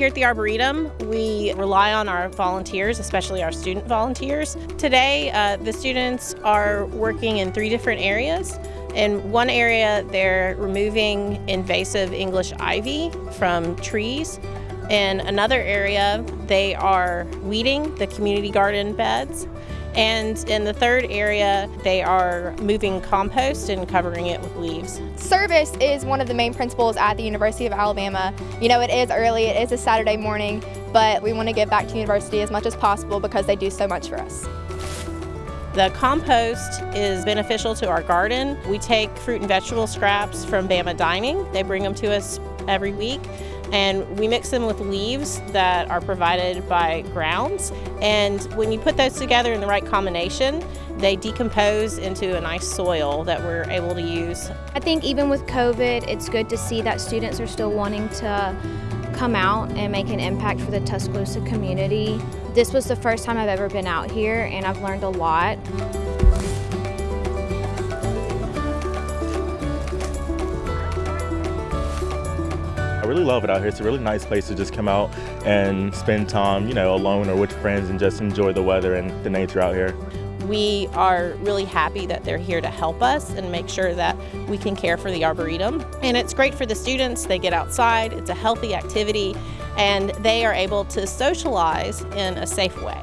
Here at the Arboretum, we rely on our volunteers, especially our student volunteers. Today, uh, the students are working in three different areas. In one area, they're removing invasive English ivy from trees. In another area, they are weeding the community garden beds. And in the third area, they are moving compost and covering it with leaves. Service is one of the main principles at the University of Alabama. You know, it is early, it is a Saturday morning, but we want to give back to the university as much as possible because they do so much for us. The compost is beneficial to our garden. We take fruit and vegetable scraps from Bama Dining. They bring them to us every week and we mix them with leaves that are provided by grounds. And when you put those together in the right combination, they decompose into a nice soil that we're able to use. I think even with COVID, it's good to see that students are still wanting to come out and make an impact for the Tuscaloosa community. This was the first time I've ever been out here and I've learned a lot. Really love it out here. It's a really nice place to just come out and spend time, you know, alone or with friends and just enjoy the weather and the nature out here. We are really happy that they're here to help us and make sure that we can care for the Arboretum. And it's great for the students. They get outside, it's a healthy activity, and they are able to socialize in a safe way.